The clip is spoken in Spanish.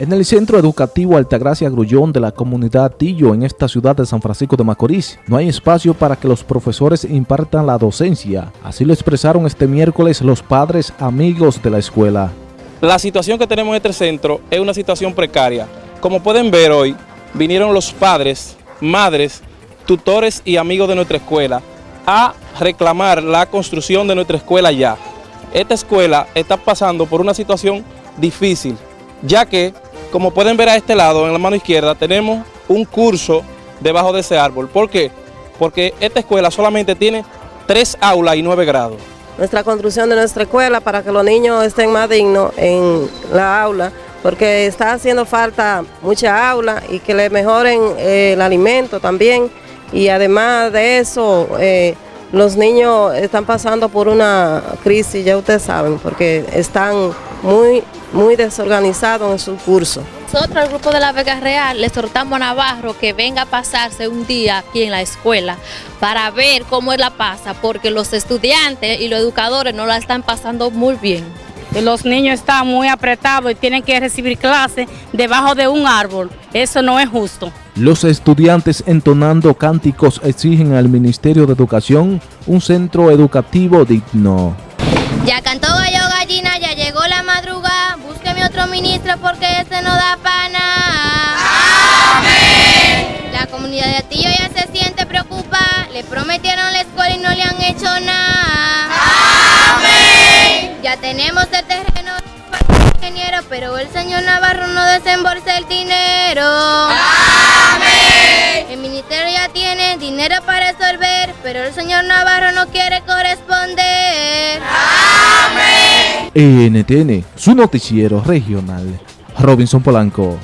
En el Centro Educativo Altagracia Grullón de la comunidad Tillo en esta ciudad de San Francisco de Macorís, no hay espacio para que los profesores impartan la docencia. Así lo expresaron este miércoles los padres amigos de la escuela. La situación que tenemos en este centro es una situación precaria. Como pueden ver hoy, vinieron los padres, madres, tutores y amigos de nuestra escuela a reclamar la construcción de nuestra escuela ya. Esta escuela está pasando por una situación difícil, ya que como pueden ver a este lado, en la mano izquierda, tenemos un curso debajo de ese árbol. ¿Por qué? Porque esta escuela solamente tiene tres aulas y nueve grados. Nuestra construcción de nuestra escuela para que los niños estén más dignos en la aula, porque está haciendo falta mucha aula y que le mejoren eh, el alimento también. Y además de eso, eh, los niños están pasando por una crisis, ya ustedes saben, porque están muy, muy desorganizados en su curso. Nosotros, el grupo de la Vega Real, le exhortamos a Navarro que venga a pasarse un día aquí en la escuela para ver cómo él la pasa, porque los estudiantes y los educadores no la están pasando muy bien. Los niños están muy apretados y tienen que recibir clases debajo de un árbol. Eso no es justo. Los estudiantes entonando cánticos exigen al Ministerio de Educación un centro educativo digno. Ya cantó gallo gallina, ya llegó la madrugada, búsqueme otro ministro porque ese no da pana. Amén. La comunidad de Atillo ya se siente preocupada, le prometieron la escuela y no le han hecho nada. Amén. Ya tenemos el terreno para el ingeniero, pero el señor Navarro no desembolsa el dinero. dinero para resolver, pero el señor Navarro no quiere corresponder. ¡Amén! NTN, su noticiero regional. Robinson Polanco.